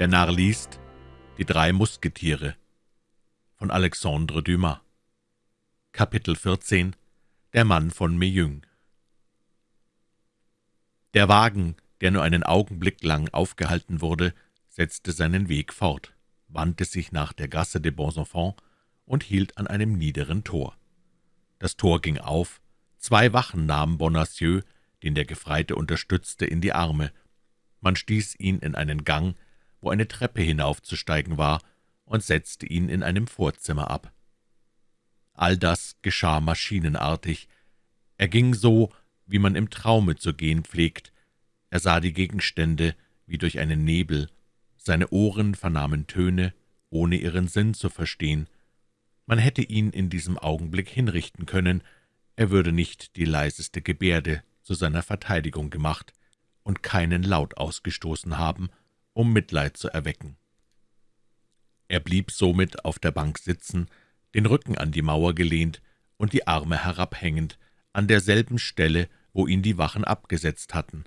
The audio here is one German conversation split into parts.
Der Narr liest Die drei Musketiere von Alexandre Dumas Kapitel 14 Der Mann von Meung Der Wagen, der nur einen Augenblick lang aufgehalten wurde, setzte seinen Weg fort, wandte sich nach der Gasse des Bons Enfants und hielt an einem niederen Tor. Das Tor ging auf, zwei Wachen nahmen Bonacieux, den der Gefreite unterstützte, in die Arme. Man stieß ihn in einen Gang, wo eine Treppe hinaufzusteigen war, und setzte ihn in einem Vorzimmer ab. All das geschah maschinenartig. Er ging so, wie man im Traume zu gehen pflegt. Er sah die Gegenstände wie durch einen Nebel. Seine Ohren vernahmen Töne, ohne ihren Sinn zu verstehen. Man hätte ihn in diesem Augenblick hinrichten können, er würde nicht die leiseste Gebärde zu seiner Verteidigung gemacht und keinen Laut ausgestoßen haben, um Mitleid zu erwecken. Er blieb somit auf der Bank sitzen, den Rücken an die Mauer gelehnt und die Arme herabhängend, an derselben Stelle, wo ihn die Wachen abgesetzt hatten.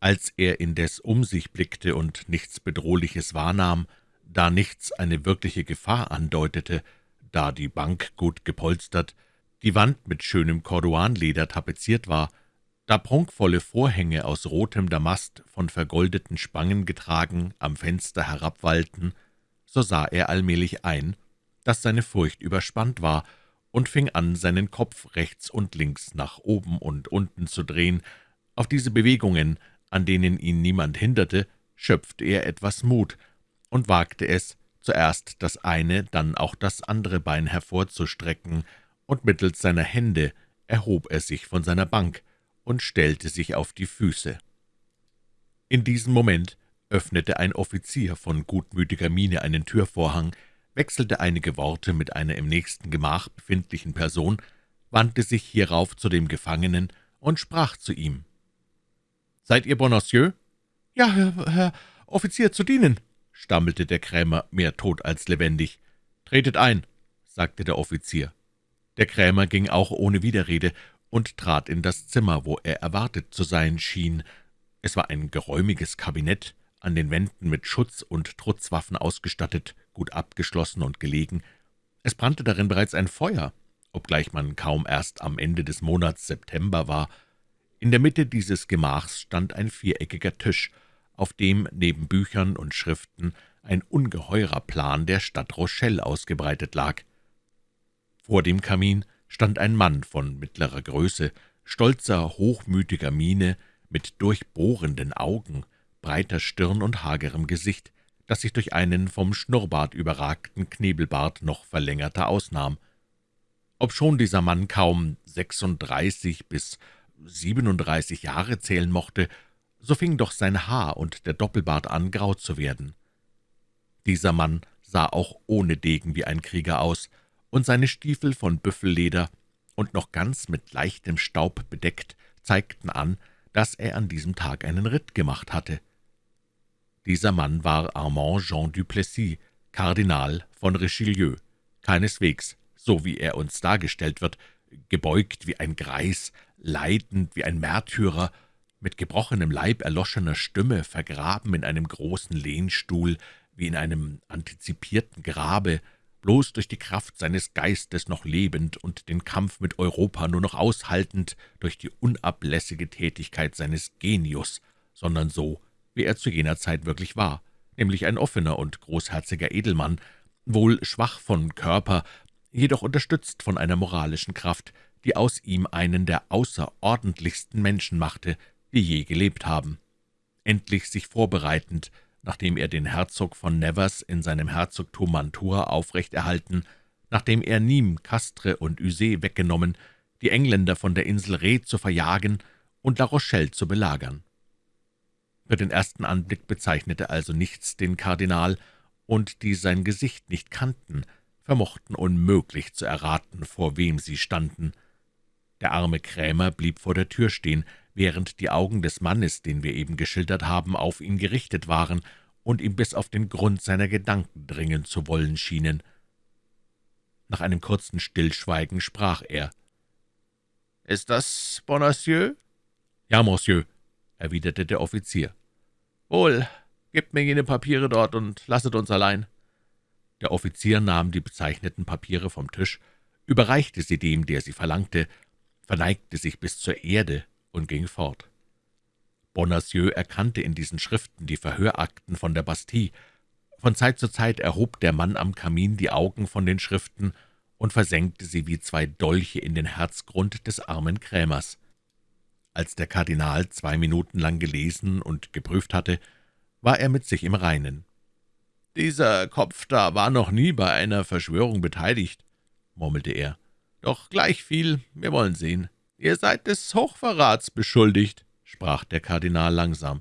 Als er indes um sich blickte und nichts Bedrohliches wahrnahm, da nichts eine wirkliche Gefahr andeutete, da die Bank gut gepolstert, die Wand mit schönem Corduanleder tapeziert war da prunkvolle Vorhänge aus rotem Damast, von vergoldeten Spangen getragen, am Fenster herabwallten, so sah er allmählich ein, dass seine Furcht überspannt war, und fing an, seinen Kopf rechts und links nach oben und unten zu drehen. Auf diese Bewegungen, an denen ihn niemand hinderte, schöpfte er etwas Mut und wagte es, zuerst das eine, dann auch das andere Bein hervorzustrecken, und mittels seiner Hände erhob er sich von seiner Bank, und stellte sich auf die Füße. In diesem Moment öffnete ein Offizier von gutmütiger Miene einen Türvorhang, wechselte einige Worte mit einer im nächsten Gemach befindlichen Person, wandte sich hierauf zu dem Gefangenen und sprach zu ihm. »Seid ihr Bonacieux?« »Ja, Herr, Herr Offizier, zu dienen«, stammelte der Krämer, mehr tot als lebendig. »Tretet ein«, sagte der Offizier. Der Krämer ging auch ohne Widerrede und trat in das Zimmer, wo er erwartet zu sein schien. Es war ein geräumiges Kabinett, an den Wänden mit Schutz- und Trutzwaffen ausgestattet, gut abgeschlossen und gelegen. Es brannte darin bereits ein Feuer, obgleich man kaum erst am Ende des Monats September war. In der Mitte dieses Gemachs stand ein viereckiger Tisch, auf dem neben Büchern und Schriften ein ungeheurer Plan der Stadt Rochelle ausgebreitet lag. Vor dem Kamin stand ein Mann von mittlerer Größe, stolzer, hochmütiger Miene, mit durchbohrenden Augen, breiter Stirn und hagerem Gesicht, das sich durch einen vom Schnurrbart überragten Knebelbart noch verlängerter ausnahm. Obschon dieser Mann kaum sechsunddreißig bis siebenunddreißig Jahre zählen mochte, so fing doch sein Haar und der Doppelbart an, grau zu werden. Dieser Mann sah auch ohne Degen wie ein Krieger aus, und seine Stiefel von Büffelleder und noch ganz mit leichtem Staub bedeckt, zeigten an, dass er an diesem Tag einen Ritt gemacht hatte. Dieser Mann war Armand Jean du Plessis, Kardinal von Richelieu, keineswegs, so wie er uns dargestellt wird, gebeugt wie ein Greis, leidend wie ein Märtyrer, mit gebrochenem Leib, erloschener Stimme, vergraben in einem großen Lehnstuhl, wie in einem antizipierten Grabe, bloß durch die Kraft seines Geistes noch lebend und den Kampf mit Europa nur noch aushaltend durch die unablässige Tätigkeit seines Genius, sondern so, wie er zu jener Zeit wirklich war, nämlich ein offener und großherziger Edelmann, wohl schwach von Körper, jedoch unterstützt von einer moralischen Kraft, die aus ihm einen der außerordentlichsten Menschen machte, die je gelebt haben. Endlich sich vorbereitend, nachdem er den Herzog von Nevers in seinem Herzogtum Mantua aufrechterhalten, nachdem er Nîmes, Castres und Uzé weggenommen, die Engländer von der Insel Rhe zu verjagen und La Rochelle zu belagern. Für den ersten Anblick bezeichnete also nichts den Kardinal, und die sein Gesicht nicht kannten, vermochten unmöglich zu erraten, vor wem sie standen. Der arme Krämer blieb vor der Tür stehen, während die Augen des Mannes, den wir eben geschildert haben, auf ihn gerichtet waren und ihm bis auf den Grund seiner Gedanken dringen zu wollen schienen. Nach einem kurzen Stillschweigen sprach er. »Ist das Bonacieux?« »Ja, Monsieur«, erwiderte der Offizier. »Wohl, Gebt mir jene Papiere dort und lasset uns allein.« Der Offizier nahm die bezeichneten Papiere vom Tisch, überreichte sie dem, der sie verlangte, verneigte sich bis zur Erde und ging fort. Bonacieux erkannte in diesen Schriften die Verhörakten von der Bastille. Von Zeit zu Zeit erhob der Mann am Kamin die Augen von den Schriften und versenkte sie wie zwei Dolche in den Herzgrund des armen Krämers. Als der Kardinal zwei Minuten lang gelesen und geprüft hatte, war er mit sich im Reinen. »Dieser Kopf da war noch nie bei einer Verschwörung beteiligt«, murmelte er. »Doch gleichviel, wir wollen sehen. Ihr seid des Hochverrats beschuldigt«, sprach der Kardinal langsam.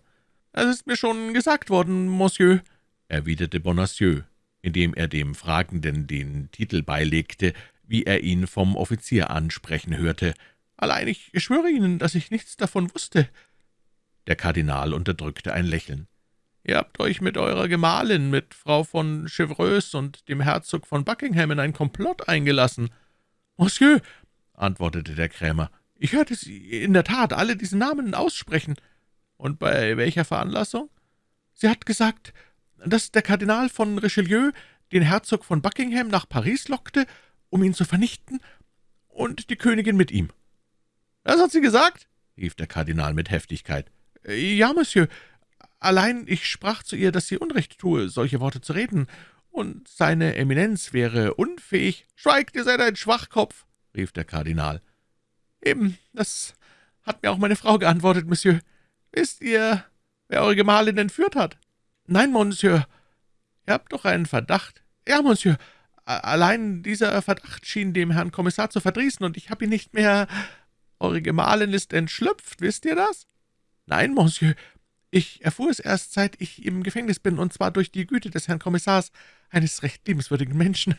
»Es ist mir schon gesagt worden, Monsieur«, erwiderte Bonacieux, indem er dem Fragenden den Titel beilegte, wie er ihn vom Offizier ansprechen hörte. »Allein ich schwöre Ihnen, dass ich nichts davon wusste.« Der Kardinal unterdrückte ein Lächeln. »Ihr habt euch mit eurer Gemahlin, mit Frau von Chevreuse und dem Herzog von Buckingham in ein Komplott eingelassen.« »Monsieur«, antwortete der Krämer, »ich hörte Sie in der Tat alle diese Namen aussprechen.« »Und bei welcher Veranlassung?« »Sie hat gesagt, dass der Kardinal von Richelieu den Herzog von Buckingham nach Paris lockte, um ihn zu vernichten, und die Königin mit ihm.« »Das hat sie gesagt?« rief der Kardinal mit Heftigkeit. »Ja, Monsieur, Allein ich sprach zu ihr, dass sie Unrecht tue, solche Worte zu reden, und seine Eminenz wäre unfähig. »Schweigt, ihr seid ein Schwachkopf«, rief der Kardinal. »Eben, das hat mir auch meine Frau geantwortet, Monsieur. Wisst ihr, wer eure Gemahlin entführt hat?« »Nein, Monsieur. Ihr habt doch einen Verdacht.« »Ja, Monsieur. Allein dieser Verdacht schien dem Herrn Kommissar zu verdrießen, und ich habe ihn nicht mehr... Eure Gemahlin ist entschlüpft, wisst ihr das?« »Nein, Monsieur, ich erfuhr es erst, seit ich im Gefängnis bin, und zwar durch die Güte des Herrn Kommissars, eines recht liebenswürdigen Menschen.«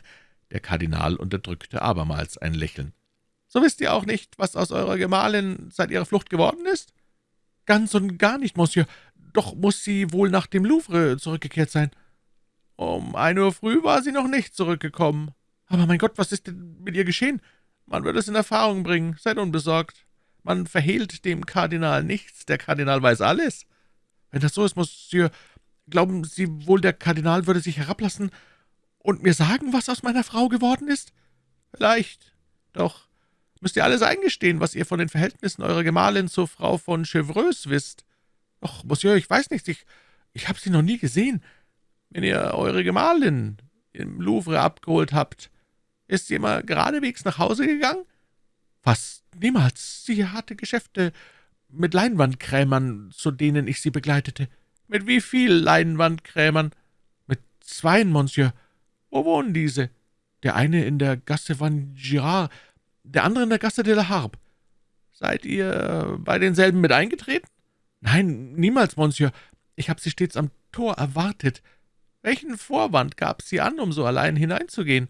Der Kardinal unterdrückte abermals ein Lächeln. »So wisst ihr auch nicht, was aus eurer Gemahlin seit ihrer Flucht geworden ist?« »Ganz und gar nicht, Monsieur. Doch muss sie wohl nach dem Louvre zurückgekehrt sein.« »Um ein Uhr früh war sie noch nicht zurückgekommen.« »Aber mein Gott, was ist denn mit ihr geschehen? Man wird es in Erfahrung bringen. Seid unbesorgt. Man verhehlt dem Kardinal nichts. Der Kardinal weiß alles.« »Wenn das so ist, Monsieur, glauben Sie wohl, der Kardinal würde sich herablassen und mir sagen, was aus meiner Frau geworden ist?« »Vielleicht. Doch müsst ihr alles eingestehen, was ihr von den Verhältnissen eurer Gemahlin zur Frau von Chevreuse wisst. Doch, Monsieur, ich weiß nichts, ich, ich habe sie noch nie gesehen. Wenn ihr eure Gemahlin im Louvre abgeholt habt, ist sie immer geradewegs nach Hause gegangen?« »Fast niemals. Sie hatte Geschäfte mit Leinwandkrämern, zu denen ich sie begleitete.« »Mit wie viel Leinwandkrämern?« »Mit zweien, Monsieur.« »Wo wohnen diese?« »Der eine in der Gasse Van Girard, der andere in der Gasse de la Harpe.« »Seid ihr bei denselben mit eingetreten?« »Nein, niemals, Monsieur. Ich habe sie stets am Tor erwartet.« »Welchen Vorwand gab sie an, um so allein hineinzugehen?«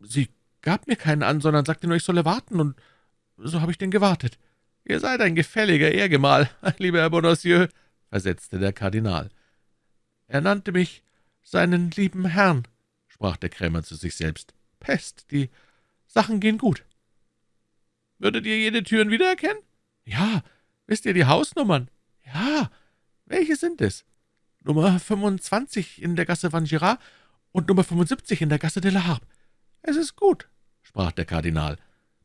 »Sie gab mir keinen an, sondern sagte nur, ich solle warten, und so habe ich denn gewartet.« »Ihr seid ein gefälliger Ehrgemahl, lieber Herr Bonacieux«, versetzte der Kardinal. »Er nannte mich seinen lieben Herrn«, sprach der Krämer zu sich selbst. »Pest, die Sachen gehen gut.« »Würdet ihr jede Türen wiedererkennen?« »Ja. Wisst ihr die Hausnummern?« »Ja. Welche sind es?« »Nummer 25 in der Gasse Van Girard und Nummer 75 in der Gasse de la Harpe.« »Es ist gut«, sprach der Kardinal.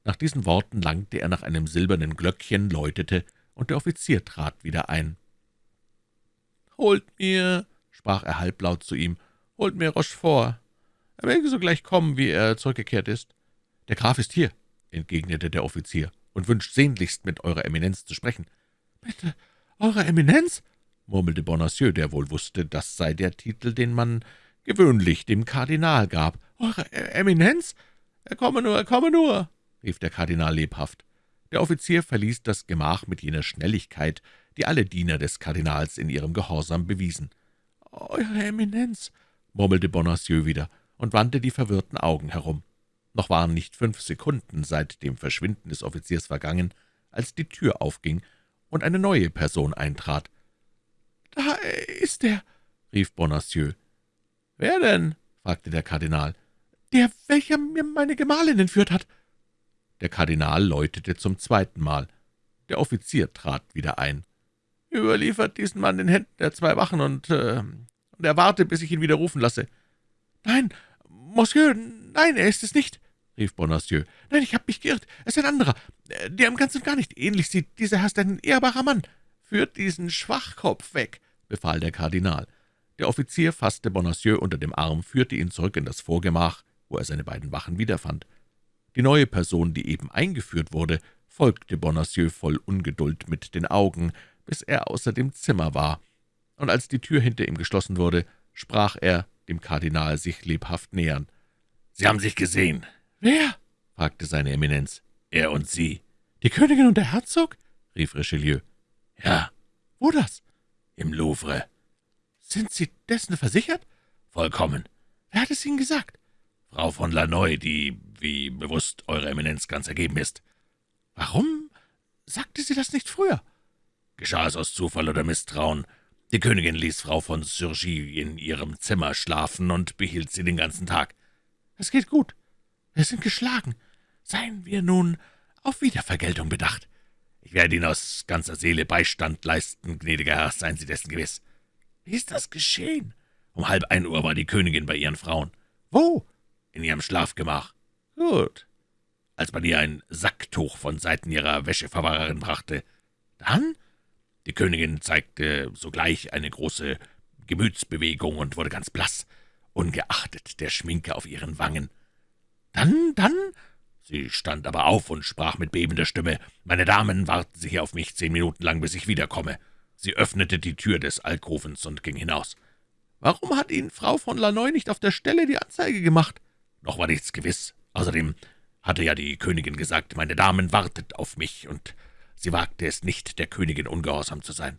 Nach diesen Worten langte er nach einem silbernen Glöckchen, läutete, und der Offizier trat wieder ein. »Holt mir«, sprach er halblaut zu ihm, »holt mir Rochefort. Er möge sogleich kommen, wie er zurückgekehrt ist.« »Der Graf ist hier«, entgegnete der Offizier, »und wünscht sehnlichst, mit Eurer Eminenz zu sprechen.« »Mit Eurer Eminenz?« murmelte Bonacieux, der wohl wusste, das sei der Titel, den man gewöhnlich dem Kardinal gab. »Eure e-, Eminenz? Er komme nur, er komme nur!« rief der Kardinal lebhaft. Der Offizier verließ das Gemach mit jener Schnelligkeit, die alle Diener des Kardinals in ihrem Gehorsam bewiesen. »Eure Eminenz«, murmelte Bonacieux wieder und wandte die verwirrten Augen herum. Noch waren nicht fünf Sekunden seit dem Verschwinden des Offiziers vergangen, als die Tür aufging und eine neue Person eintrat. »Da ist er«, rief Bonacieux. »Wer denn?« fragte der Kardinal. »Der, welcher mir meine Gemahlin entführt hat.« der Kardinal läutete zum zweiten Mal. Der Offizier trat wieder ein. Überliefert diesen Mann den Händen der zwei Wachen und, äh, und erwarte, bis ich ihn wieder rufen lasse.« »Nein, Monsieur, nein, er ist es nicht«, rief Bonacieux. »Nein, ich habe mich geirrt. Es ist ein anderer, der im Ganzen gar nicht ähnlich sieht. Dieser Herr ist ein ehrbarer Mann. Führt diesen Schwachkopf weg«, befahl der Kardinal. Der Offizier fasste Bonacieux unter dem Arm, führte ihn zurück in das Vorgemach, wo er seine beiden Wachen wiederfand. Die neue Person, die eben eingeführt wurde, folgte Bonacieux voll Ungeduld mit den Augen, bis er außer dem Zimmer war, und als die Tür hinter ihm geschlossen wurde, sprach er, dem Kardinal sich lebhaft nähern. »Sie haben sich gesehen.« »Wer?« fragte seine Eminenz. »Er und Sie.« »Die Königin und der Herzog?« rief Richelieu. »Ja.« »Wo das?« »Im Louvre.« »Sind Sie dessen versichert?« »Vollkommen.« »Wer hat es Ihnen gesagt?« »Frau von Lannoy, die, wie bewusst Eure Eminenz ganz ergeben ist.« »Warum sagte sie das nicht früher?« »Geschah es aus Zufall oder Misstrauen? Die Königin ließ Frau von Surgy in ihrem Zimmer schlafen und behielt sie den ganzen Tag.« »Es geht gut. Wir sind geschlagen. Seien wir nun auf Wiedervergeltung bedacht.« »Ich werde Ihnen aus ganzer Seele Beistand leisten, gnädiger Herr, seien Sie dessen gewiss.« »Wie ist das geschehen?« »Um halb ein Uhr war die Königin bei ihren Frauen.« »Wo?« »In ihrem Schlafgemach.« »Gut.« »Als man ihr ein Sacktuch von Seiten ihrer Wäscheverwahrerin brachte.« »Dann?« »Die Königin zeigte sogleich eine große Gemütsbewegung und wurde ganz blass, ungeachtet der Schminke auf ihren Wangen. »Dann, dann?« Sie stand aber auf und sprach mit bebender Stimme, »Meine Damen, warten Sie hier auf mich zehn Minuten lang, bis ich wiederkomme.« Sie öffnete die Tür des Alkovens und ging hinaus. »Warum hat Ihnen Frau von Lannoy nicht auf der Stelle die Anzeige gemacht?« »Noch war nichts gewiss. Außerdem hatte ja die Königin gesagt, meine Damen wartet auf mich, und sie wagte es nicht, der Königin ungehorsam zu sein.«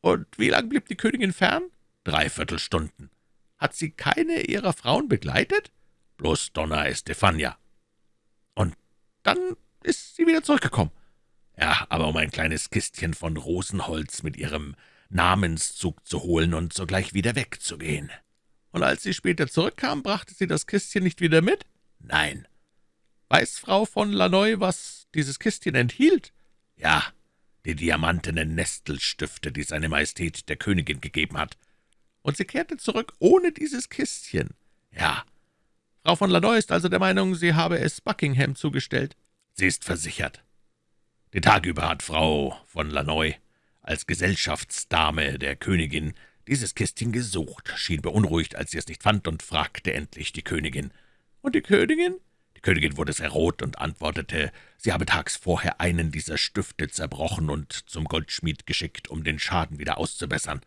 »Und wie lang blieb die Königin fern?« »Dreiviertel Stunden.« »Hat sie keine ihrer Frauen begleitet?« »Bloß Donna Estefania.« »Und dann ist sie wieder zurückgekommen?« »Ja, aber um ein kleines Kistchen von Rosenholz mit ihrem Namenszug zu holen und sogleich wieder wegzugehen.« »Und als sie später zurückkam, brachte sie das Kistchen nicht wieder mit?« »Nein.« »Weiß Frau von Lannoy, was dieses Kistchen enthielt?« »Ja, die diamantenen Nestelstifte, die seine Majestät der Königin gegeben hat.« »Und sie kehrte zurück ohne dieses Kistchen?« »Ja.« »Frau von Lannoy ist also der Meinung, sie habe es Buckingham zugestellt?« »Sie ist versichert. Den Tag über hat Frau von Lannoy als Gesellschaftsdame der Königin dieses Kistchen gesucht, schien beunruhigt, als sie es nicht fand, und fragte endlich die Königin. »Und die Königin?« Die Königin wurde sehr rot und antwortete, sie habe tags vorher einen dieser Stifte zerbrochen und zum Goldschmied geschickt, um den Schaden wieder auszubessern.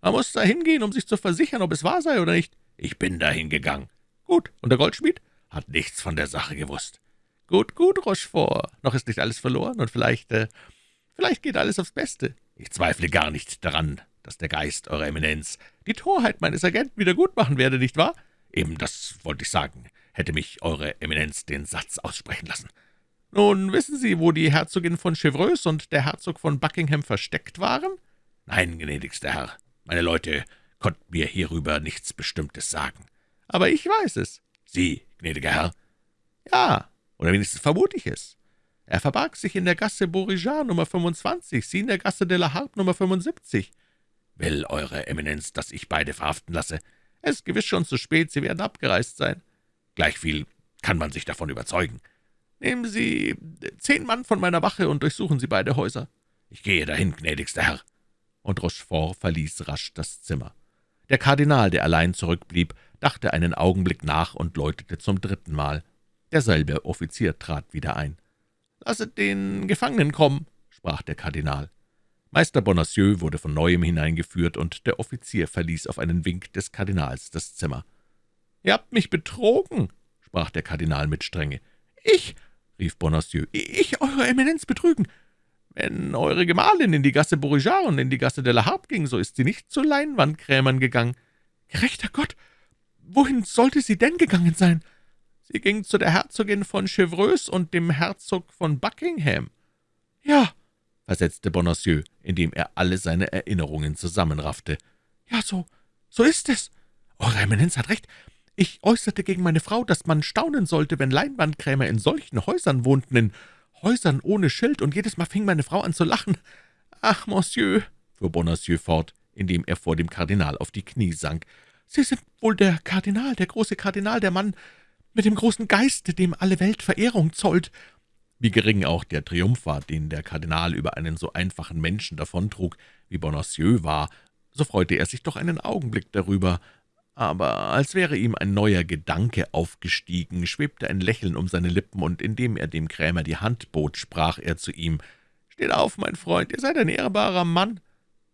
»Man muss da hingehen, um sich zu versichern, ob es wahr sei oder nicht.« »Ich bin dahin gegangen.« »Gut, und der Goldschmied?« »Hat nichts von der Sache gewusst.« »Gut, gut, Rochefort. Noch ist nicht alles verloren, und vielleicht, äh, vielleicht geht alles aufs Beste.« »Ich zweifle gar nicht daran, dass der Geist Eurer Eminenz die Torheit meines Agenten wieder gut machen werde, nicht wahr?« »Eben das wollte ich sagen. Hätte mich Eure Eminenz den Satz aussprechen lassen.« »Nun, wissen Sie, wo die Herzogin von Chevreuse und der Herzog von Buckingham versteckt waren?« »Nein, gnädigster Herr. Meine Leute konnten mir hierüber nichts Bestimmtes sagen.« »Aber ich weiß es.« »Sie, gnädiger Herr?« »Ja, oder wenigstens vermute ich es. Er verbarg sich in der Gasse Beauregard Nummer 25, Sie in der Gasse de la Harpe Nummer 75. »Will Eure Eminenz, dass ich beide verhaften lasse?« »Es ist gewiss schon zu spät, Sie werden abgereist sein.« »Gleichviel kann man sich davon überzeugen.« »Nehmen Sie zehn Mann von meiner Wache und durchsuchen Sie beide Häuser.« »Ich gehe dahin, gnädigster Herr.« Und Rochefort verließ rasch das Zimmer. Der Kardinal, der allein zurückblieb, dachte einen Augenblick nach und läutete zum dritten Mal. Derselbe Offizier trat wieder ein. »Lasset den Gefangenen kommen«, sprach der Kardinal. Meister Bonacieux wurde von Neuem hineingeführt, und der Offizier verließ auf einen Wink des Kardinals das Zimmer. »Ihr habt mich betrogen«, sprach der Kardinal mit Strenge. »Ich«, rief Bonacieux, »ich, Eure Eminenz, betrügen. Wenn eure Gemahlin in die Gasse Beauregard und in die Gasse de la Harpe ging, so ist sie nicht zu Leinwandkrämern gegangen. Gerechter Gott, wohin sollte sie denn gegangen sein? Sie ging zu der Herzogin von Chevreuse und dem Herzog von Buckingham.« »Ja«, versetzte Bonacieux, indem er alle seine Erinnerungen zusammenraffte. »Ja, so, so ist es. Eure Eminenz hat recht. Ich äußerte gegen meine Frau, dass man staunen sollte, wenn Leinwandkrämer in solchen Häusern wohnten, in Häusern ohne Schild, und jedes Mal fing meine Frau an zu lachen. »Ach, Monsieur«, fuhr Bonacieux fort, indem er vor dem Kardinal auf die Knie sank, »Sie sind wohl der Kardinal, der große Kardinal, der Mann mit dem großen Geiste, dem alle Welt Verehrung zollt.« Wie gering auch der Triumph war, den der Kardinal über einen so einfachen Menschen davontrug, wie Bonacieux war, so freute er sich doch einen Augenblick darüber, aber als wäre ihm ein neuer Gedanke aufgestiegen, schwebte ein Lächeln um seine Lippen, und indem er dem Krämer die Hand bot, sprach er zu ihm, »Steht auf, mein Freund, ihr seid ein ehrbarer Mann.«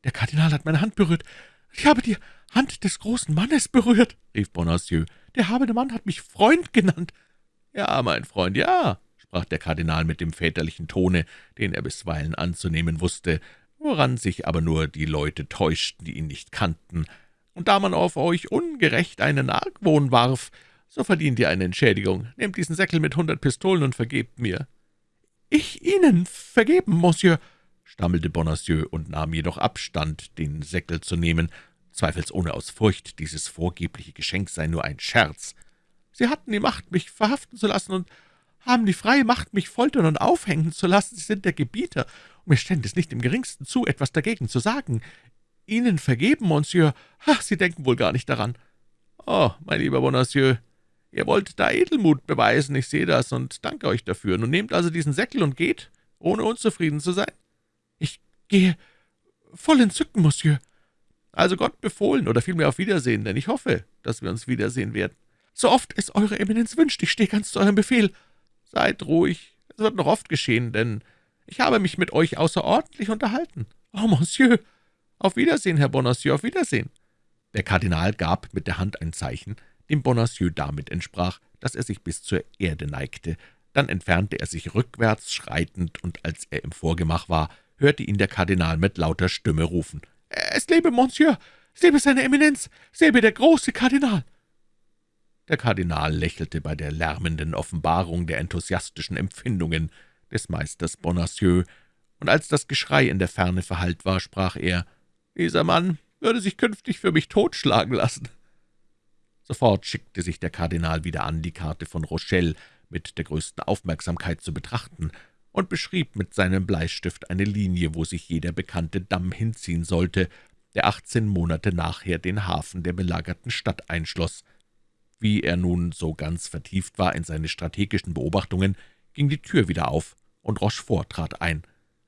»Der Kardinal hat meine Hand berührt. Ich habe die Hand des großen Mannes berührt«, rief Bonacieux. »Der habende Mann hat mich Freund genannt.« »Ja, mein Freund, ja«, sprach der Kardinal mit dem väterlichen Tone, den er bisweilen anzunehmen wusste, woran sich aber nur die Leute täuschten, die ihn nicht kannten, und da man auf euch ungerecht einen Argwohn warf, so verdient ihr eine Entschädigung. Nehmt diesen Säckel mit hundert Pistolen und vergebt mir.« »Ich Ihnen vergeben, Monsieur«, stammelte Bonacieux und nahm jedoch Abstand, den Säckel zu nehmen, zweifelsohne aus Furcht, dieses vorgebliche Geschenk sei nur ein Scherz. »Sie hatten die Macht, mich verhaften zu lassen, und haben die freie Macht, mich foltern und aufhängen zu lassen. Sie sind der Gebieter, und mir stände es nicht im geringsten zu, etwas dagegen zu sagen. »Ihnen vergeben, Monsieur? Ach, Sie denken wohl gar nicht daran.« »Oh, mein lieber Bonacieux, ihr wollt da Edelmut beweisen, ich sehe das und danke euch dafür. Nun nehmt also diesen Säckel und geht, ohne unzufrieden zu sein.« »Ich gehe voll entzücken, Monsieur.« »Also Gott befohlen oder vielmehr auf Wiedersehen, denn ich hoffe, dass wir uns wiedersehen werden.« »So oft es Eure Eminenz wünscht, ich stehe ganz zu eurem Befehl.« »Seid ruhig, es wird noch oft geschehen, denn ich habe mich mit euch außerordentlich unterhalten.« »Oh, Monsieur!« »Auf Wiedersehen, Herr Bonacieux, auf Wiedersehen!« Der Kardinal gab mit der Hand ein Zeichen, dem Bonacieux damit entsprach, dass er sich bis zur Erde neigte. Dann entfernte er sich rückwärts schreitend, und als er im Vorgemach war, hörte ihn der Kardinal mit lauter Stimme rufen. »Es lebe Monsieur! Es lebe seine Eminenz! Es lebe der große Kardinal!« Der Kardinal lächelte bei der lärmenden Offenbarung der enthusiastischen Empfindungen des Meisters Bonacieux, und als das Geschrei in der Ferne verhallt war, sprach er, dieser Mann würde sich künftig für mich totschlagen lassen.« Sofort schickte sich der Kardinal wieder an, die Karte von Rochelle mit der größten Aufmerksamkeit zu betrachten und beschrieb mit seinem Bleistift eine Linie, wo sich jeder bekannte Damm hinziehen sollte, der achtzehn Monate nachher den Hafen der belagerten Stadt einschloss. Wie er nun so ganz vertieft war in seine strategischen Beobachtungen, ging die Tür wieder auf, und Rochefort trat ein.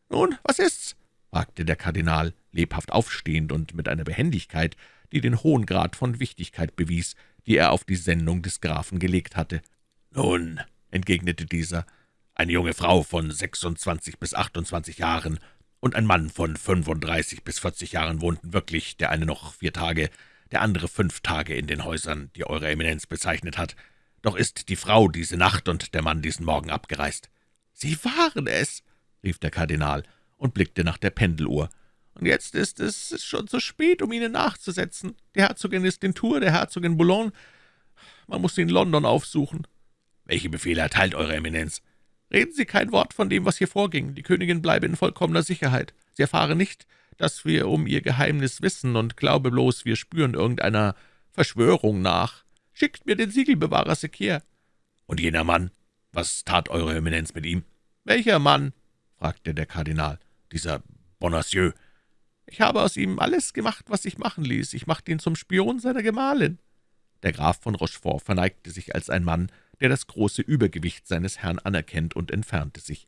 »Nun, was ist's?« fragte der Kardinal, lebhaft aufstehend und mit einer Behendigkeit, die den hohen Grad von Wichtigkeit bewies, die er auf die Sendung des Grafen gelegt hatte. »Nun«, entgegnete dieser, »eine junge Frau von sechsundzwanzig bis achtundzwanzig Jahren und ein Mann von fünfunddreißig bis vierzig Jahren wohnten wirklich, der eine noch vier Tage, der andere fünf Tage in den Häusern, die Eure Eminenz bezeichnet hat. Doch ist die Frau diese Nacht und der Mann diesen Morgen abgereist.« »Sie waren es«, rief der Kardinal und blickte nach der Pendeluhr. »Und jetzt ist es schon zu spät, um Ihnen nachzusetzen. Die Herzogin ist in Tour, der Herzog in Boulogne. Man muss sie in London aufsuchen.« »Welche Befehle erteilt Eure Eminenz?« »Reden Sie kein Wort von dem, was hier vorging. Die Königin bleibe in vollkommener Sicherheit. Sie erfahre nicht, dass wir um ihr Geheimnis wissen, und glaube bloß, wir spüren irgendeiner Verschwörung nach. Schickt mir den Siegelbewahrer Sekir.« »Und jener Mann? Was tat Eure Eminenz mit ihm?« »Welcher Mann?« fragte der Kardinal dieser Bonacieux. Ich habe aus ihm alles gemacht, was sich machen ließ. Ich machte ihn zum Spion seiner Gemahlin.« Der Graf von Rochefort verneigte sich als ein Mann, der das große Übergewicht seines Herrn anerkennt, und entfernte sich.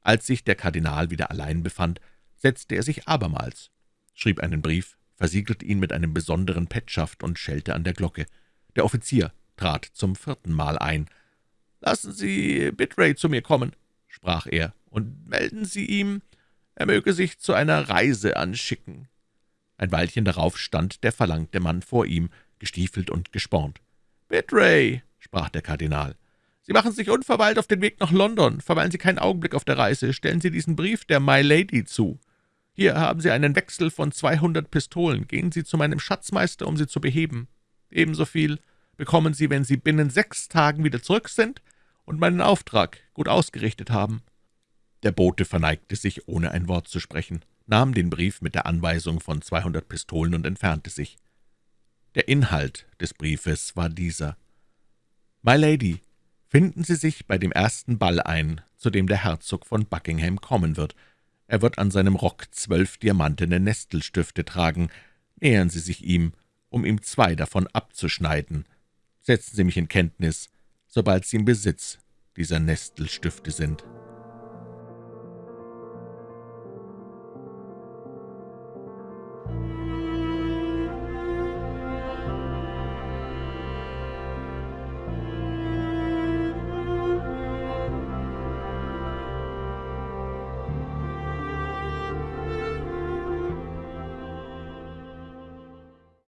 Als sich der Kardinal wieder allein befand, setzte er sich abermals, schrieb einen Brief, versiegelte ihn mit einem besonderen Petschaft und schellte an der Glocke. Der Offizier trat zum vierten Mal ein. »Lassen Sie Bittray zu mir kommen«, sprach er, »und melden Sie ihm, er möge sich zu einer Reise anschicken.« Ein Weilchen darauf stand der verlangte Mann vor ihm, gestiefelt und gespornt. »Bittray«, sprach der Kardinal, »Sie machen sich unverweilt auf den Weg nach London. Verweilen Sie keinen Augenblick auf der Reise. Stellen Sie diesen Brief der My Lady zu. Hier haben Sie einen Wechsel von zweihundert Pistolen. Gehen Sie zu meinem Schatzmeister, um sie zu beheben. Ebenso viel bekommen Sie, wenn Sie binnen sechs Tagen wieder zurück sind und meinen Auftrag gut ausgerichtet haben.« Der Bote verneigte sich, ohne ein Wort zu sprechen, nahm den Brief mit der Anweisung von zweihundert Pistolen und entfernte sich. Der Inhalt des Briefes war dieser. »My Lady, finden Sie sich bei dem ersten Ball ein, zu dem der Herzog von Buckingham kommen wird. Er wird an seinem Rock zwölf diamantene Nestelstifte tragen. Nähern Sie sich ihm, um ihm zwei davon abzuschneiden. Setzen Sie mich in Kenntnis, sobald Sie im Besitz dieser Nestelstifte sind.«